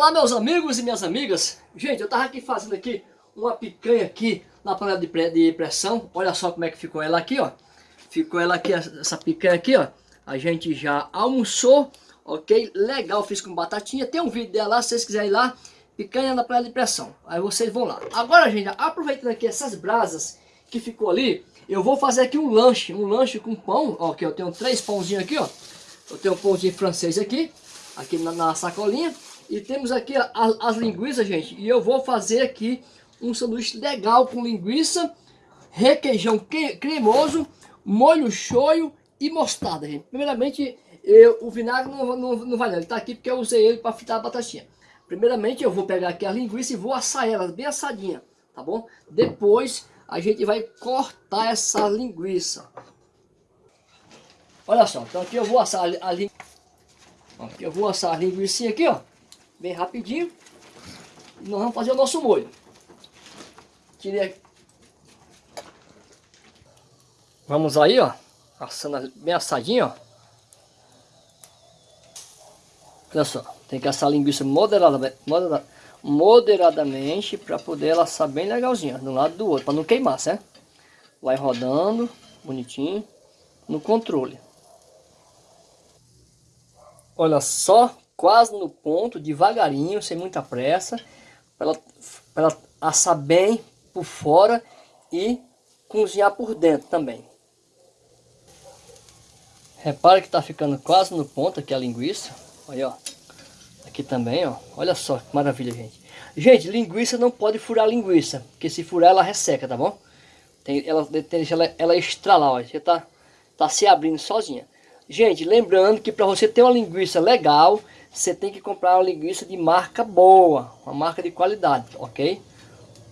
Olá meus amigos e minhas amigas, gente eu tava aqui fazendo aqui uma picanha aqui na panela de, de pressão, olha só como é que ficou ela aqui ó, ficou ela aqui, essa picanha aqui ó, a gente já almoçou, ok, legal, fiz com batatinha, tem um vídeo dela lá, se vocês quiserem ir lá, picanha na panela de pressão, aí vocês vão lá. Agora gente, aproveitando aqui essas brasas que ficou ali, eu vou fazer aqui um lanche, um lanche com pão, ó, que eu tenho três pãozinhos aqui ó, eu tenho um pãozinho francês aqui, aqui na, na sacolinha, e temos aqui a, as linguiças, gente. E eu vou fazer aqui um sanduíche legal com linguiça, requeijão cremoso, molho shoyu e mostarda, gente. Primeiramente, eu, o vinagre não, não, não vai não. Ele tá aqui porque eu usei ele para fritar a batatinha. Primeiramente, eu vou pegar aqui a linguiça e vou assar elas bem assadinha, tá bom? Depois, a gente vai cortar essa linguiça. Olha só, então aqui eu vou assar a linguiça. Aqui eu vou assar a linguiça aqui, ó bem rapidinho. Nós vamos fazer o nosso molho. Tirei aqui. Vamos aí, ó. Assando bem assadinho, ó. Olha só, tem que assar a linguiça moderada, moderada, moderadamente para poder ela assar bem legalzinha, de um lado do outro, para não queimar, certo? Vai rodando, bonitinho, no controle. Olha só quase no ponto, devagarinho, sem muita pressa, para ela, assar bem por fora e cozinhar por dentro também. Repara que está ficando quase no ponto aqui a linguiça. Olha, ó. Aqui também, ó. Olha só que maravilha, gente. Gente, linguiça não pode furar linguiça, porque se furar ela resseca, tá bom? Tem, ela, tem, ela, ela estralar, ó. Já tá, tá se abrindo sozinha. Gente, lembrando que para você ter uma linguiça legal, você tem que comprar uma linguiça de marca boa, uma marca de qualidade, ok?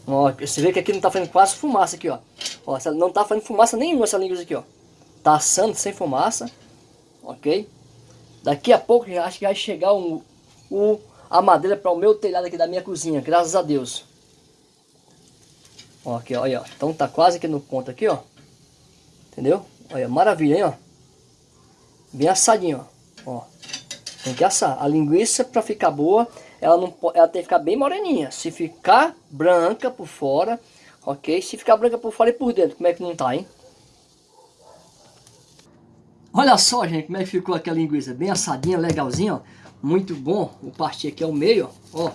Ó, você vê que aqui não está fazendo quase fumaça aqui, ó. ó não está fazendo fumaça nenhuma essa linguiça aqui, ó. Tá assando sem fumaça, ok? Daqui a pouco já acho que vai chegar o, a madeira para o meu telhado aqui da minha cozinha, graças a Deus. Ó, aqui, ó, ó. Então tá quase aqui no ponto aqui, ó. Entendeu? Olha, maravilha, hein, ó. Bem assadinho, ó. ó. Tem que assar. A linguiça, para ficar boa, ela, não, ela tem que ficar bem moreninha. Se ficar branca por fora, ok? Se ficar branca por fora e por dentro, como é que não tá, hein? Olha só, gente, como é que ficou aqui a linguiça. Bem assadinha, legalzinha, ó. Muito bom. Vou partir aqui ao meio, ó.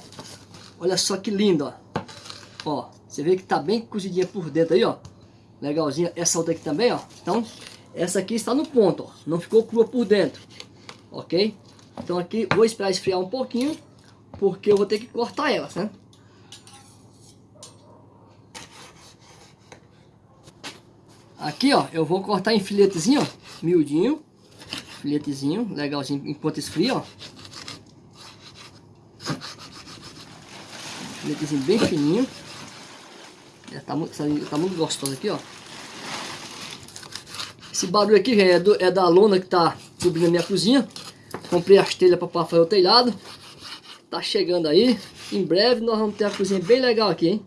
Olha só que lindo, ó. Ó, você vê que tá bem cozidinha por dentro aí, ó. Legalzinha. Essa outra aqui também, ó. Então, essa aqui está no ponto, ó. Não ficou crua por dentro. Ok? Então aqui vou esperar esfriar um pouquinho, porque eu vou ter que cortar elas, né? Aqui, ó, eu vou cortar em filetezinho, ó, miudinho, filetezinho, legalzinho, enquanto esfria, ó. Filetezinho bem fininho. Já tá muito, tá muito gostoso aqui, ó. Esse barulho aqui, é, do, é da lona que tá subindo a minha cozinha. Comprei as telhas para fazer o telhado. Tá chegando aí. Em breve nós vamos ter a cozinha bem legal aqui, hein?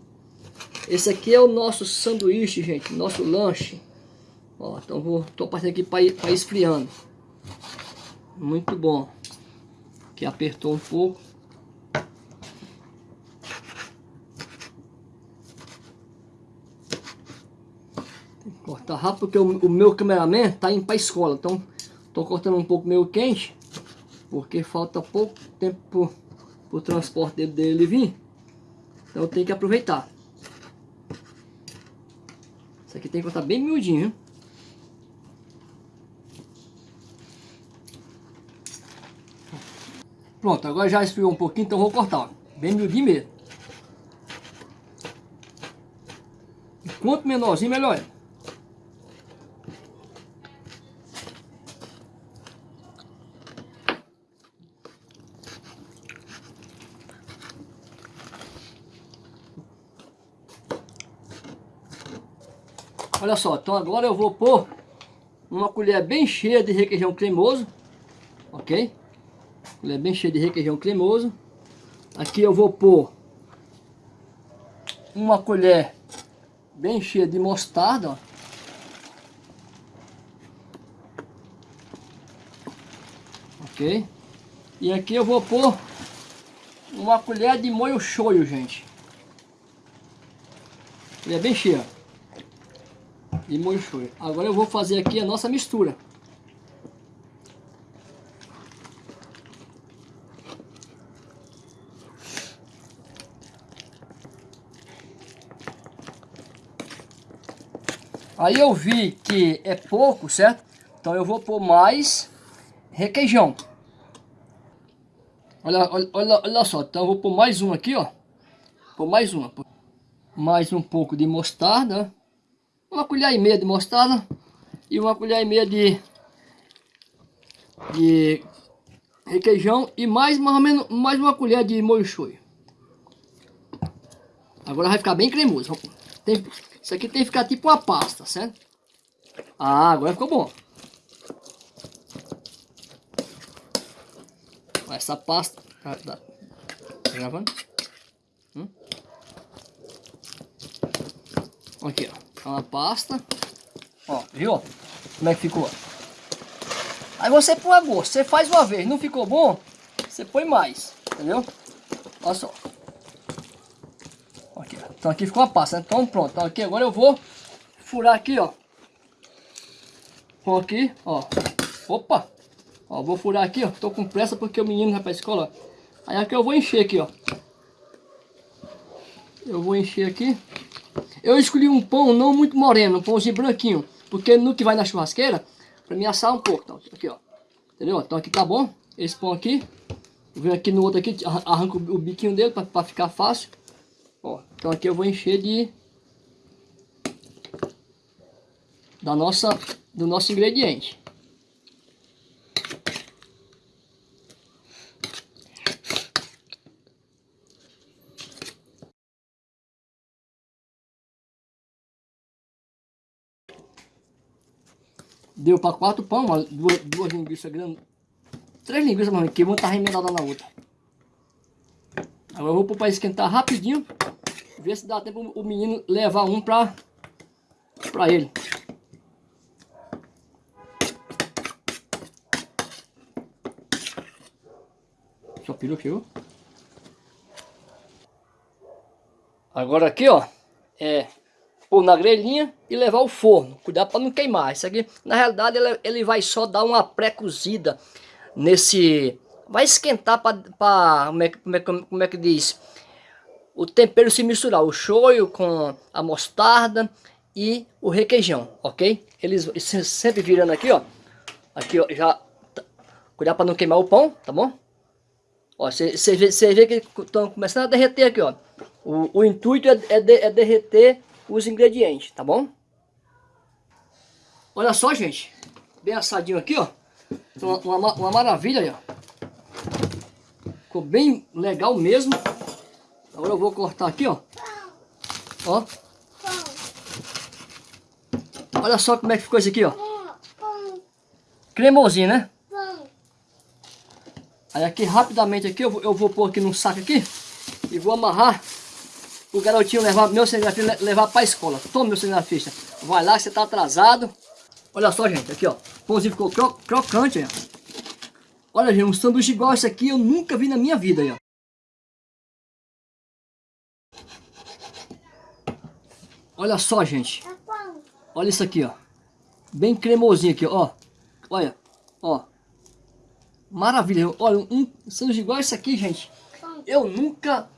Esse aqui é o nosso sanduíche, gente. Nosso lanche. Ó, então vou, tô passando aqui para ir, esfriando. Muito bom. Aqui apertou um pouco. Que cortar rápido porque o, o meu cameraman tá indo para escola. Então tô cortando um pouco meio quente porque falta pouco tempo para o transporte dele vir. Então tenho que aproveitar. Isso aqui tem que cortar bem miudinho, Pronto, agora já esfriou um pouquinho, então vou cortar, ó. bem miudinho mesmo. Quanto menorzinho, melhor é. Olha só, então agora eu vou pôr uma colher bem cheia de requeijão cremoso, ok? Colher bem cheia de requeijão cremoso. Aqui eu vou pôr uma colher bem cheia de mostarda, ó. ok? E aqui eu vou pôr uma colher de molho shoyu, gente. Ele é bem cheio. Molho shoyu. Agora eu vou fazer aqui a nossa mistura. Aí eu vi que é pouco, certo? Então eu vou pôr mais requeijão. Olha, olha, olha, olha só, então eu vou pôr mais um aqui, ó. Pôr mais uma. Mais um pouco de mostarda. Uma colher e meia de mostarda. E uma colher e meia de, de requeijão. E mais, mais ou menos mais uma colher de molho shoyu. Agora vai ficar bem cremoso. Tem, isso aqui tem que ficar tipo uma pasta, certo? Ah, agora ficou bom. Essa pasta... Ah, tá gravando? Hum? Aqui, ó. Uma pasta. Ó, viu? Como é que ficou? Aí você põe a gosto. Você faz uma vez, não ficou bom? Você põe mais, entendeu? Olha só. Então aqui ficou a pasta, né? Então pronto. Então aqui agora eu vou furar aqui, ó. Vou aqui, ó. Opa! Ó, vou furar aqui, ó. Tô com pressa porque o menino vai pra escola. Aí aqui eu vou encher aqui, ó. Eu vou encher aqui. Eu escolhi um pão não muito moreno, um pãozinho branquinho. Porque no que vai na churrasqueira, pra me assar um pouco. Então, aqui, ó. Entendeu? Então aqui tá bom. Esse pão aqui. Vou aqui no outro aqui, arranco o biquinho dele pra, pra ficar fácil. Ó, então aqui eu vou encher de da nossa do nosso ingrediente. Deu para quatro pão, duas, duas linguiças grandes. Três linguiças, mano, que vão estar remendadas na outra. Agora eu vou pôr para esquentar rapidinho. Ver se dá tempo o menino levar um pra, pra ele. Só pirou chegou. Agora aqui, ó, é pôr na grelhinha e levar ao forno. Cuidado para não queimar. Isso aqui, na realidade, ele, ele vai só dar uma pré-cozida nesse... Vai esquentar para... Como, é, como, é, como é que diz? o tempero se misturar, o shoyu com a mostarda e o requeijão, ok? Eles sempre virando aqui, ó. Aqui, ó, já... Tá, cuidar para não queimar o pão, tá bom? Ó, você vê, vê que estão começando a derreter aqui, ó. O, o intuito é, é, de, é derreter os ingredientes, tá bom? Olha só, gente. Bem assadinho aqui, ó. Uma, uma, uma maravilha aí, ó. Ficou bem legal mesmo. Agora eu vou cortar aqui, ó. Ó. Olha só como é que ficou isso aqui, ó. Cremosinho, né? Aí aqui rapidamente aqui eu vou, eu vou pôr aqui num saco aqui e vou amarrar o garotinho levar meu cinegrafista levar para a escola. Toma meu cinegrafista. Vai lá que você tá atrasado. Olha só, gente, aqui ó. O pãozinho ficou cro crocante, ó. Olha, gente, um sanduíche igual esse aqui eu nunca vi na minha vida, ó. Olha só, gente. Olha isso aqui, ó. Bem cremosinho aqui, ó. Olha, ó. Maravilha. Olha, um sanduíche igual esse aqui, gente. Eu nunca,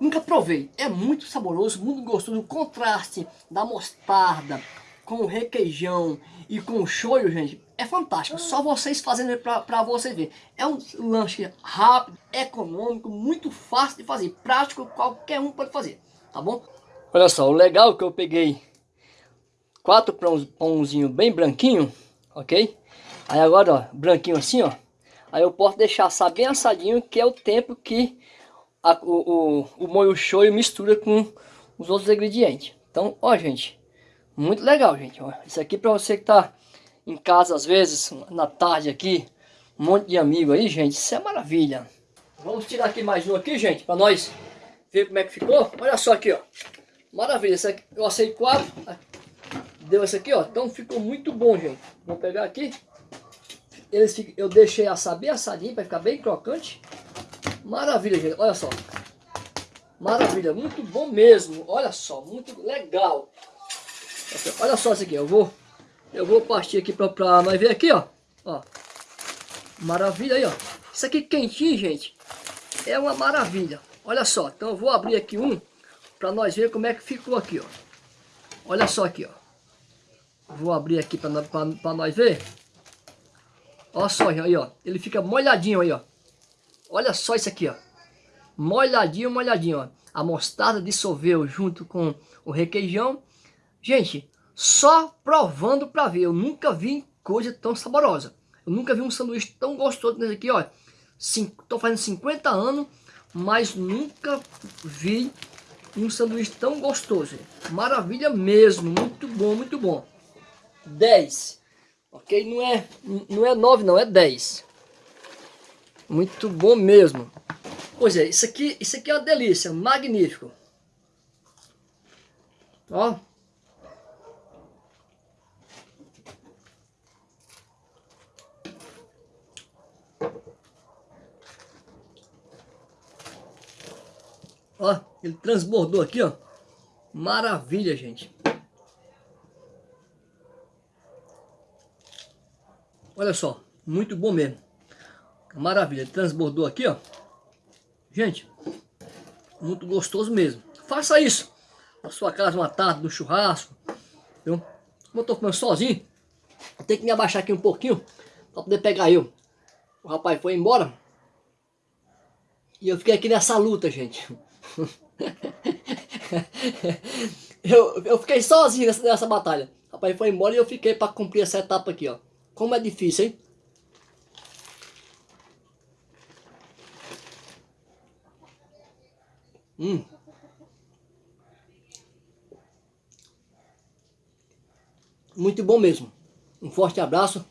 nunca provei. É muito saboroso, muito gostoso. O contraste da mostarda com o requeijão e com o shoyu, gente, é fantástico. Só vocês fazendo pra vocês verem. É um lanche rápido, econômico, muito fácil de fazer. Prático, qualquer um pode fazer, tá bom? Olha só, o legal é que eu peguei quatro pãozinhos bem branquinho, ok? Aí agora, ó, branquinho assim, ó. Aí eu posso deixar assar bem assadinho, que é o tempo que a, o, o, o molho shoyu mistura com os outros ingredientes. Então, ó, gente, muito legal, gente. Isso aqui para você que tá em casa, às vezes, na tarde aqui, um monte de amigo aí, gente, isso é maravilha. Vamos tirar aqui mais um aqui, gente, para nós ver como é que ficou. Olha só aqui, ó. Maravilha, aqui, eu assei quatro, deu essa aqui, ó. Então ficou muito bom, gente. Vou pegar aqui. Eles, eu deixei assar bem assadinho para ficar bem crocante. Maravilha, gente. Olha só. Maravilha, muito bom mesmo. Olha só, muito legal. Olha só isso aqui, eu vou eu vou partir aqui pra nós ver aqui, ó. Ó. Maravilha aí, ó. Isso aqui quentinho, gente. É uma maravilha. Olha só, então eu vou abrir aqui um para nós ver como é que ficou aqui, ó. Olha só aqui, ó. Vou abrir aqui para nós ver. Olha só aí, ó. Ele fica molhadinho aí, ó. Olha só isso aqui, ó. Molhadinho, molhadinho, ó. A mostarda dissolveu junto com o requeijão. Gente, só provando para ver. Eu nunca vi coisa tão saborosa. Eu nunca vi um sanduíche tão gostoso nesse aqui, ó. Estou fazendo 50 anos, mas nunca vi um sanduíche tão gostoso. Maravilha mesmo, muito bom, muito bom. 10. Ok? Não é, não é 9 não, é 10. Muito bom mesmo. Pois é, isso aqui, isso aqui é uma delícia, magnífico. Ó. Ó, ele transbordou aqui, ó. Maravilha, gente. Olha só, muito bom mesmo. Maravilha, transbordou aqui, ó. Gente, muito gostoso mesmo. Faça isso na sua casa uma tarde, no churrasco. Viu? Como eu tô comendo sozinho, eu tenho que me abaixar aqui um pouquinho para poder pegar eu. O rapaz foi embora. E eu fiquei aqui nessa luta, gente. eu, eu fiquei sozinho nessa, nessa batalha. O rapaz foi embora e eu fiquei para cumprir essa etapa aqui, ó. Como é difícil, hein? Hum. Muito bom mesmo. Um forte abraço.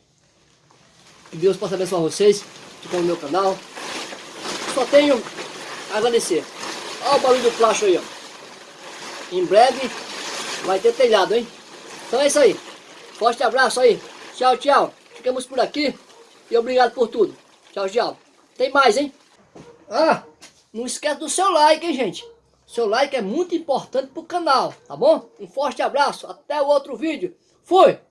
Que Deus possa abençoar vocês que estão no meu canal. Só tenho a agradecer. Olha o barulho do plástico aí, ó. Em breve vai ter telhado, hein? Então é isso aí. Forte abraço aí. Tchau, tchau. Ficamos por aqui. E obrigado por tudo. Tchau, tchau. Tem mais, hein? Ah, não esquece do seu like, hein, gente? Seu like é muito importante pro canal, tá bom? Um forte abraço. Até o outro vídeo. Fui!